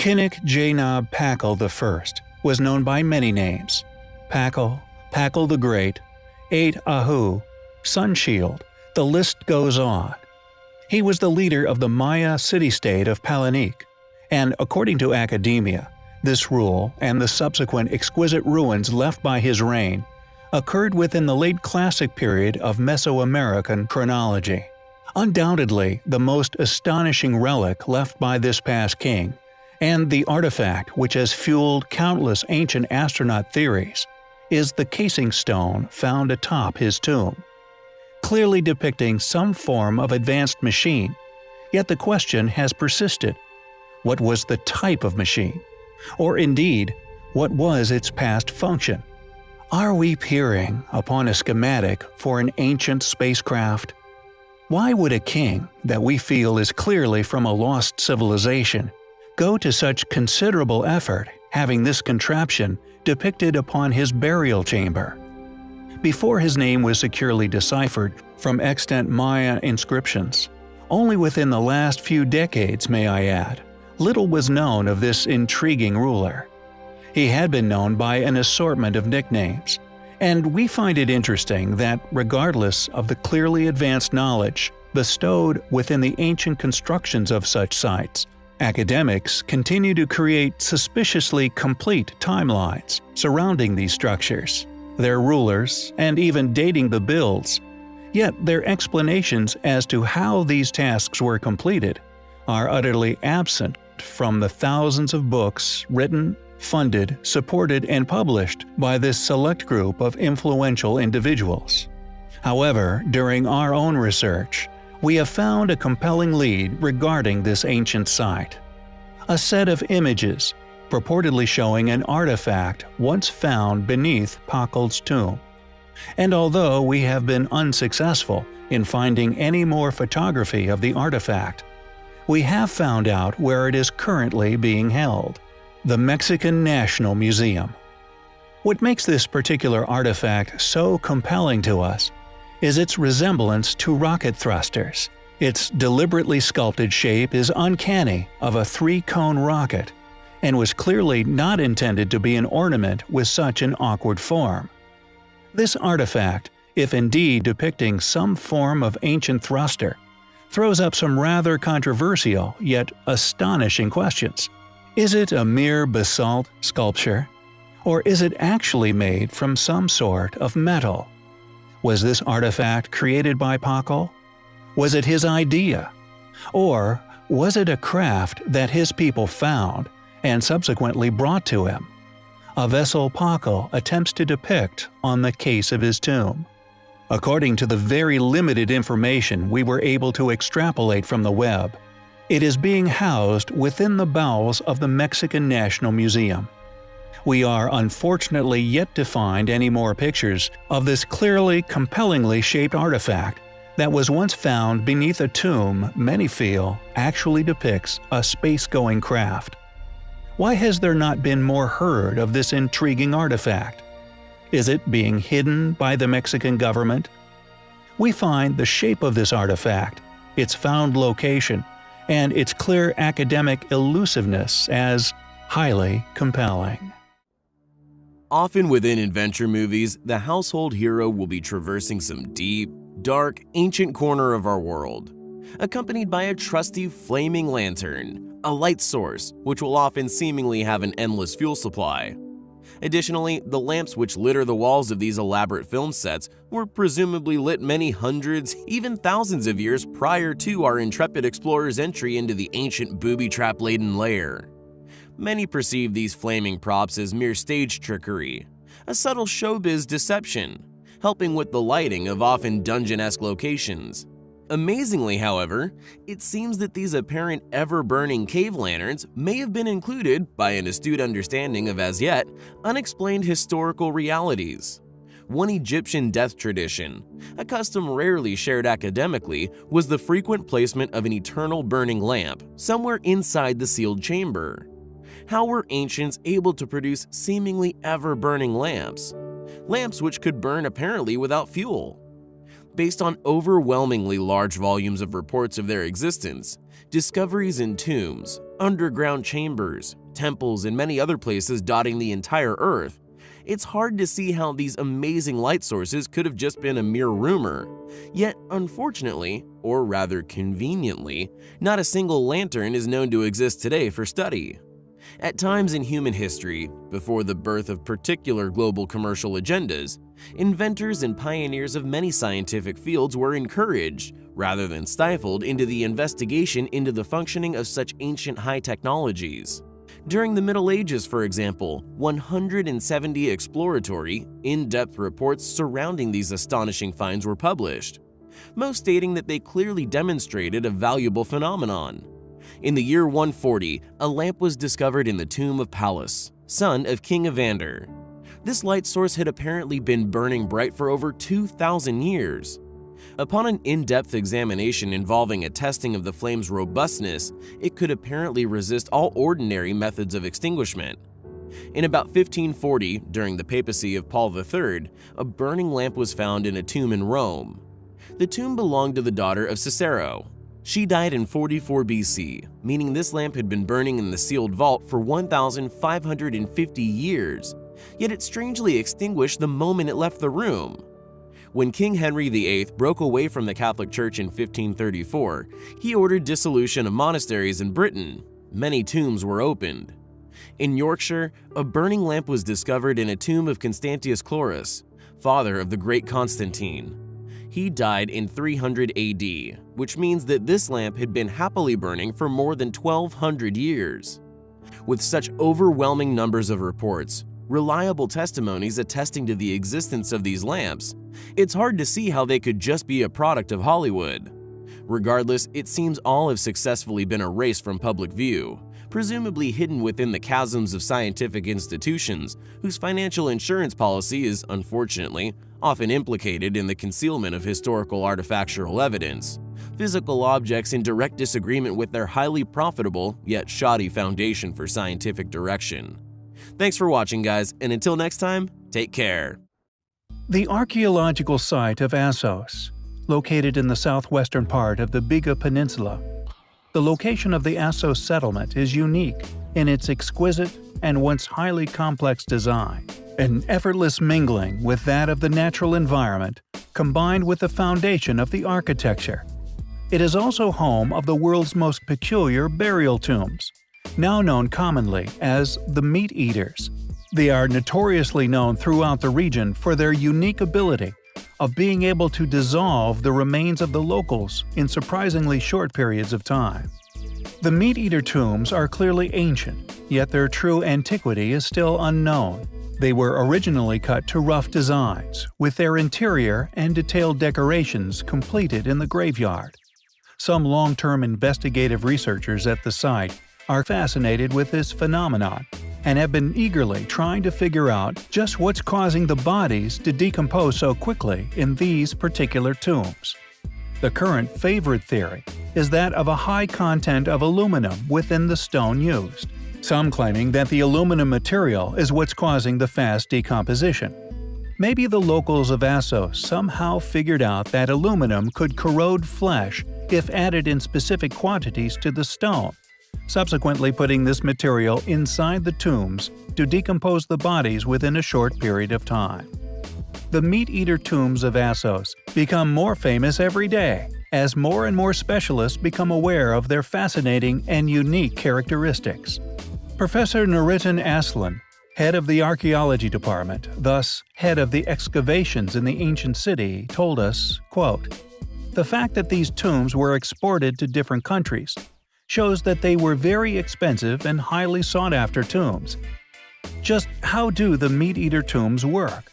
K'inich Janaab Pakal I was known by many names Pakal, Pakal the Great, Eight Ahau, Sunshield, the list goes on. He was the leader of the Maya city-state of Palenque, and according to academia, this rule and the subsequent exquisite ruins left by his reign occurred within the late Classic period of Mesoamerican chronology. Undoubtedly, the most astonishing relic left by this past king, and the artifact which has fueled countless ancient astronaut theories, is the casing stone found atop his tomb. Clearly depicting some form of advanced machine, yet the question has persisted. What was the type of machine? Or indeed, what was its past function? Are we peering upon a schematic for an ancient spacecraft? Why would a king, that we feel is clearly from a lost civilization, go to such considerable effort having this contraption depicted upon his burial chamber? Before his name was securely deciphered from extant Maya inscriptions, only within the last few decades may I add, little was known of this intriguing ruler. He had been known by an assortment of nicknames, and we find it interesting that regardless of the clearly advanced knowledge bestowed within the ancient constructions of such sites, academics continue to create suspiciously complete timelines surrounding these structures, their rulers, and even dating the builds. Yet their explanations as to how these tasks were completed are utterly absent from the thousands of books written funded, supported, and published by this select group of influential individuals. However, during our own research, we have found a compelling lead regarding this ancient site. A set of images, purportedly showing an artifact once found beneath Pakal's tomb. And although we have been unsuccessful in finding any more photography of the artifact, we have found out where it is currently being held the Mexican National Museum. What makes this particular artifact so compelling to us is its resemblance to rocket thrusters. Its deliberately sculpted shape is uncanny of a three-cone rocket and was clearly not intended to be an ornament with such an awkward form. This artifact, if indeed depicting some form of ancient thruster, throws up some rather controversial yet astonishing questions. Is it a mere basalt sculpture? Or is it actually made from some sort of metal? Was this artifact created by Pakal? Was it his idea? Or was it a craft that his people found and subsequently brought to him? A vessel Pakal attempts to depict on the case of his tomb. According to the very limited information we were able to extrapolate from the web, it is being housed within the bowels of the Mexican National Museum. We are unfortunately yet to find any more pictures of this clearly, compellingly shaped artifact that was once found beneath a tomb many feel actually depicts a space-going craft. Why has there not been more heard of this intriguing artifact? Is it being hidden by the Mexican government? We find the shape of this artifact, its found location, and its clear academic elusiveness as highly compelling. Often within adventure movies, the household hero will be traversing some deep, dark, ancient corner of our world, accompanied by a trusty flaming lantern, a light source, which will often seemingly have an endless fuel supply, Additionally, the lamps which litter the walls of these elaborate film sets were presumably lit many hundreds, even thousands of years prior to our intrepid explorer's entry into the ancient booby-trap-laden lair. Many perceive these flaming props as mere stage trickery, a subtle showbiz deception, helping with the lighting of often dungeon-esque locations. Amazingly, however, it seems that these apparent ever-burning cave lanterns may have been included by an astute understanding of as yet unexplained historical realities. One Egyptian death tradition, a custom rarely shared academically, was the frequent placement of an eternal burning lamp somewhere inside the sealed chamber. How were ancients able to produce seemingly ever-burning lamps? Lamps which could burn apparently without fuel. Based on overwhelmingly large volumes of reports of their existence, discoveries in tombs, underground chambers, temples, and many other places dotting the entire Earth, it's hard to see how these amazing light sources could have just been a mere rumor. Yet, unfortunately, or rather conveniently, not a single lantern is known to exist today for study. At times in human history, before the birth of particular global commercial agendas, inventors and pioneers of many scientific fields were encouraged, rather than stifled, into the investigation into the functioning of such ancient high technologies. During the Middle Ages, for example, 170 exploratory, in-depth reports surrounding these astonishing finds were published, most stating that they clearly demonstrated a valuable phenomenon. In the year 140, a lamp was discovered in the tomb of Pallas, son of King Evander. This light source had apparently been burning bright for over 2,000 years. Upon an in-depth examination involving a testing of the flame's robustness, it could apparently resist all ordinary methods of extinguishment. In about 1540, during the papacy of Paul III, a burning lamp was found in a tomb in Rome. The tomb belonged to the daughter of Cicero. She died in 44 BC, meaning this lamp had been burning in the sealed vault for 1,550 years, yet it strangely extinguished the moment it left the room. When King Henry VIII broke away from the Catholic Church in 1534, he ordered dissolution of monasteries in Britain. Many tombs were opened. In Yorkshire, a burning lamp was discovered in a tomb of Constantius Chlorus, father of the great Constantine. He died in 300 AD, which means that this lamp had been happily burning for more than 1200 years. With such overwhelming numbers of reports, reliable testimonies attesting to the existence of these lamps, it's hard to see how they could just be a product of Hollywood. Regardless, it seems all have successfully been erased from public view, presumably hidden within the chasms of scientific institutions whose financial insurance policy is, unfortunately, often implicated in the concealment of historical artifactual evidence, physical objects in direct disagreement with their highly profitable yet shoddy foundation for scientific direction. Thanks for watching, guys, and until next time, take care. The archaeological site of Assos, located in the southwestern part of the Biga Peninsula. The location of the Assos settlement is unique in its exquisite and once highly complex design, an effortless mingling with that of the natural environment combined with the foundation of the architecture. It is also home of the world's most peculiar burial tombs, now known commonly as the Meat Eaters. They are notoriously known throughout the region for their unique ability of being able to dissolve the remains of the locals in surprisingly short periods of time. The Meat Eater tombs are clearly ancient, yet their true antiquity is still unknown. They were originally cut to rough designs, with their interior and detailed decorations completed in the graveyard. Some long-term investigative researchers at the site are fascinated with this phenomenon and have been eagerly trying to figure out just what's causing the bodies to decompose so quickly in these particular tombs. The current favorite theory is that of a high content of aluminum within the stone used, some claiming that the aluminum material is what's causing the fast decomposition. Maybe the locals of Assos somehow figured out that aluminum could corrode flesh if added in specific quantities to the stone, subsequently putting this material inside the tombs to decompose the bodies within a short period of time. The meat-eater tombs of Assos become more famous every day as more and more specialists become aware of their fascinating and unique characteristics. Professor Nurettin Aslan, head of the archaeology department, thus head of the excavations in the ancient city, told us, quote, The fact that these tombs were exported to different countries shows that they were very expensive and highly sought-after tombs. Just how do the meat-eater tombs work?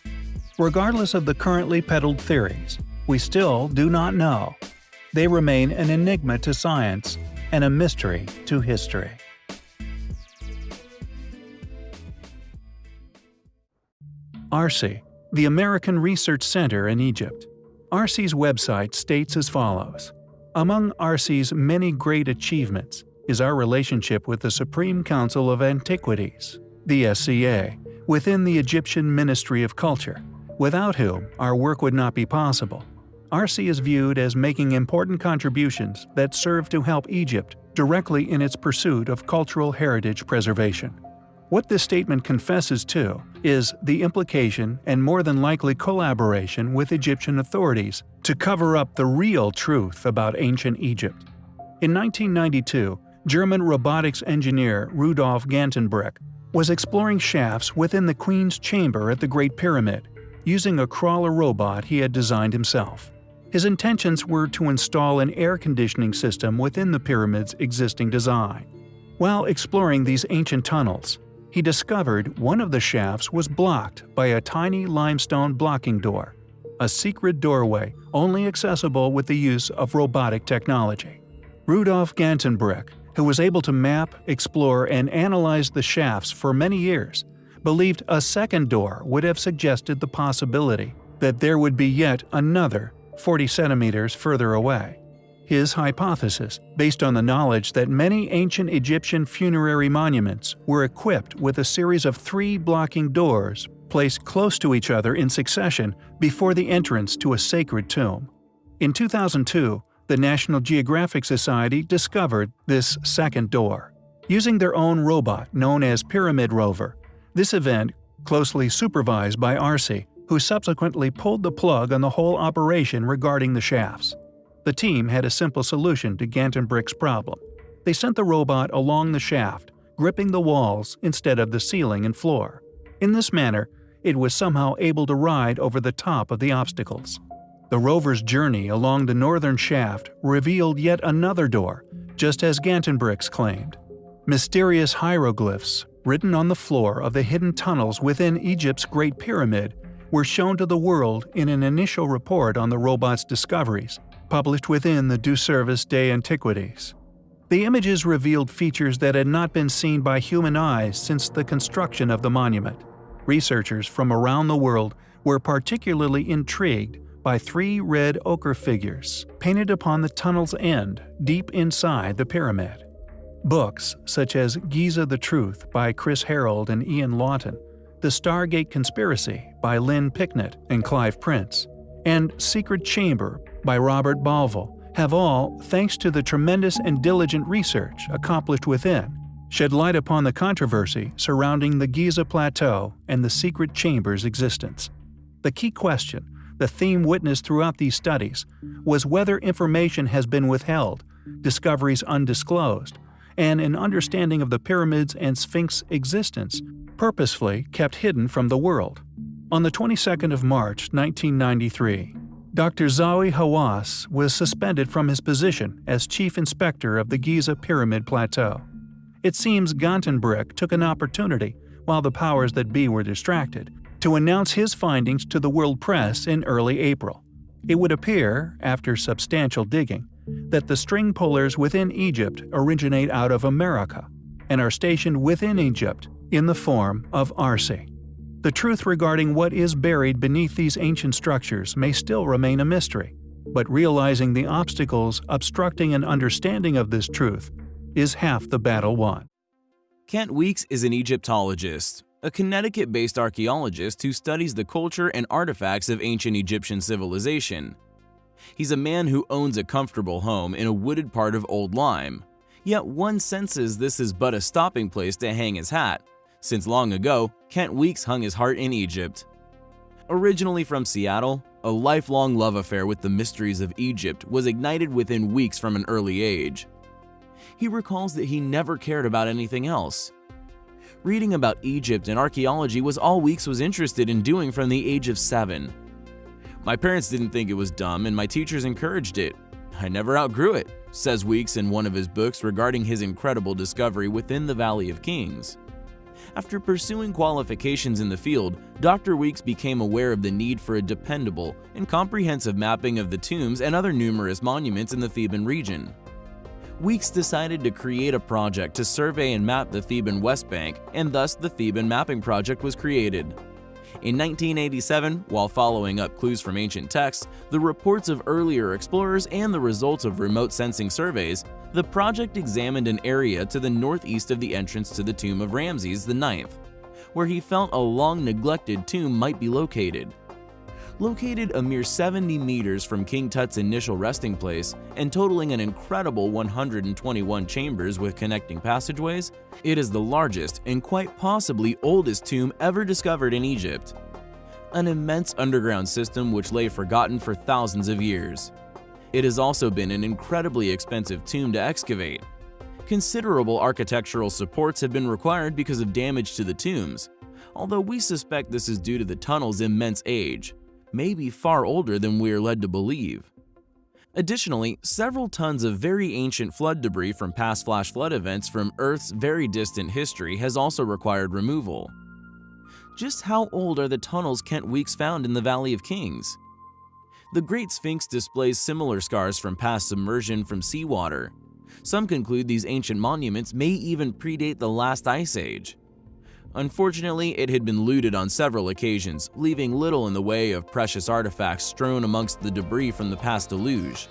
Regardless of the currently peddled theories, we still do not know. They remain an enigma to science and a mystery to history. ARCE, the American Research Center in Egypt. ARCE's website states as follows among ARCE's many great achievements is our relationship with the Supreme Council of Antiquities, the SCA, within the Egyptian Ministry of Culture, without whom our work would not be possible. ARCE is viewed as making important contributions that serve to help Egypt directly in its pursuit of cultural heritage preservation. What this statement confesses to is the implication and more than likely collaboration with Egyptian authorities to cover up the real truth about ancient Egypt. In 1992, German robotics engineer Rudolf Gantenbrink was exploring shafts within the Queen's Chamber at the Great Pyramid, using a crawler robot he had designed himself. His intentions were to install an air conditioning system within the pyramid's existing design. While exploring these ancient tunnels, he discovered one of the shafts was blocked by a tiny limestone blocking door, a secret doorway only accessible with the use of robotic technology. Rudolf Gantenbrink who was able to map, explore, and analyze the shafts for many years, believed a second door would have suggested the possibility that there would be yet another 40 centimeters further away. His hypothesis, based on the knowledge that many ancient Egyptian funerary monuments were equipped with a series of three blocking doors placed close to each other in succession before the entrance to a sacred tomb. In 2002, the National Geographic Society discovered this second door. Using their own robot known as Pyramid Rover, this event, closely supervised by ARCE, who subsequently pulled the plug on the whole operation regarding the shafts. The team had a simple solution to Gantenbrink's problem. They sent the robot along the shaft, gripping the walls instead of the ceiling and floor. In this manner, it was somehow able to ride over the top of the obstacles. The rover's journey along the northern shaft revealed yet another door, just as Gantenbrink's claimed. Mysterious hieroglyphs, written on the floor of the hidden tunnels within Egypt's Great Pyramid, were shown to the world in an initial report on the robot's discoveries, published within the Du Service des Antiquities. The images revealed features that had not been seen by human eyes since the construction of the monument. Researchers from around the world were particularly intrigued by three red ochre figures painted upon the tunnel's end deep inside the pyramid. Books such as Giza the Truth by Chris Harold and Ian Lawton, The Stargate Conspiracy by Lynn Picknett and Clive Prince, and Secret Chamber by Robert Bauval have all, thanks to the tremendous and diligent research accomplished within, shed light upon the controversy surrounding the Giza Plateau and the secret chamber's existence. The key question the theme witnessed throughout these studies was whether information has been withheld, discoveries undisclosed, and an understanding of the pyramids and Sphinx existence purposefully kept hidden from the world. On the 22nd of March 1993, Dr. Zahi Hawass was suspended from his position as chief inspector of the Giza Pyramid Plateau. It seems Gantenbrink took an opportunity, while the powers that be were distracted, to announce his findings to the world press in early April. It would appear, after substantial digging, that the string pullers within Egypt originate out of America and are stationed within Egypt in the form of ARCE. The truth regarding what is buried beneath these ancient structures may still remain a mystery, but realizing the obstacles obstructing an understanding of this truth is half the battle won. Kent Weeks is an Egyptologist a Connecticut-based archaeologist who studies the culture and artifacts of ancient Egyptian civilization. He's a man who owns a comfortable home in a wooded part of Old Lyme, yet one senses this is but a stopping place to hang his hat, since long ago, Kent Weeks hung his heart in Egypt. Originally from Seattle, a lifelong love affair with the mysteries of Egypt was ignited within Weeks from an early age. He recalls that he never cared about anything else, Reading about Egypt and archaeology was all Weeks was interested in doing from the age of seven. My parents didn't think it was dumb and my teachers encouraged it. I never outgrew it, says Weeks in one of his books regarding his incredible discovery within the Valley of Kings. After pursuing qualifications in the field, Dr. Weeks became aware of the need for a dependable and comprehensive mapping of the tombs and other numerous monuments in the Theban region. Weeks decided to create a project to survey and map the Theban West Bank, and thus the Theban Mapping Project was created. In 1987, while following up clues from ancient texts, the reports of earlier explorers, and the results of remote sensing surveys, the project examined an area to the northeast of the entrance to the tomb of Ramses IX, where he felt a long neglected tomb might be located. Located a mere 70 meters from King Tut's initial resting place and totaling an incredible 121 chambers with connecting passageways, it is the largest and quite possibly oldest tomb ever discovered in Egypt. An immense underground system which lay forgotten for thousands of years. It has also been an incredibly expensive tomb to excavate. Considerable architectural supports have been required because of damage to the tombs, although we suspect this is due to the tunnel's immense age, may be far older than we are led to believe. Additionally, several tons of very ancient flood debris from past flash flood events from Earth's very distant history has also required removal. Just how old are the tunnels Kent Weeks found in the Valley of Kings? The Great Sphinx displays similar scars from past submersion from seawater. Some conclude these ancient monuments may even predate the last ice age. Unfortunately, it had been looted on several occasions, leaving little in the way of precious artifacts strewn amongst the debris from the past deluge.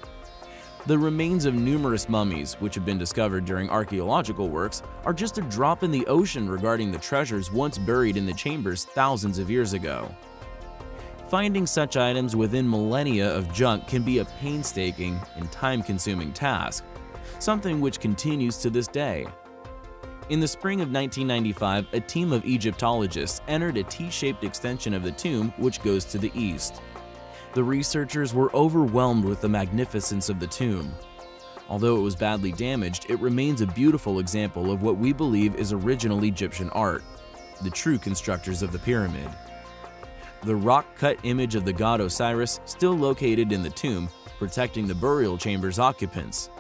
The remains of numerous mummies, which have been discovered during archaeological works, are just a drop in the ocean regarding the treasures once buried in the chambers thousands of years ago. Finding such items within millennia of junk can be a painstaking and time-consuming task, something which continues to this day. In the spring of 1995, a team of Egyptologists entered a T-shaped extension of the tomb which goes to the east. The researchers were overwhelmed with the magnificence of the tomb. Although it was badly damaged, it remains a beautiful example of what we believe is original Egyptian art, the true constructors of the pyramid. The rock-cut image of the god Osiris still located in the tomb, protecting the burial chamber's occupants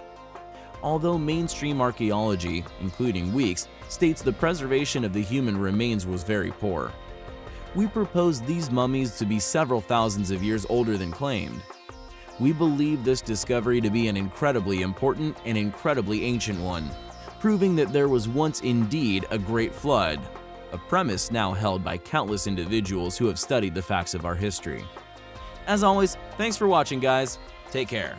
although mainstream archaeology, including Weeks, states the preservation of the human remains was very poor. We propose these mummies to be several thousands of years older than claimed. We believe this discovery to be an incredibly important and incredibly ancient one, proving that there was once indeed a great flood, a premise now held by countless individuals who have studied the facts of our history. As always, thanks for watching guys, take care.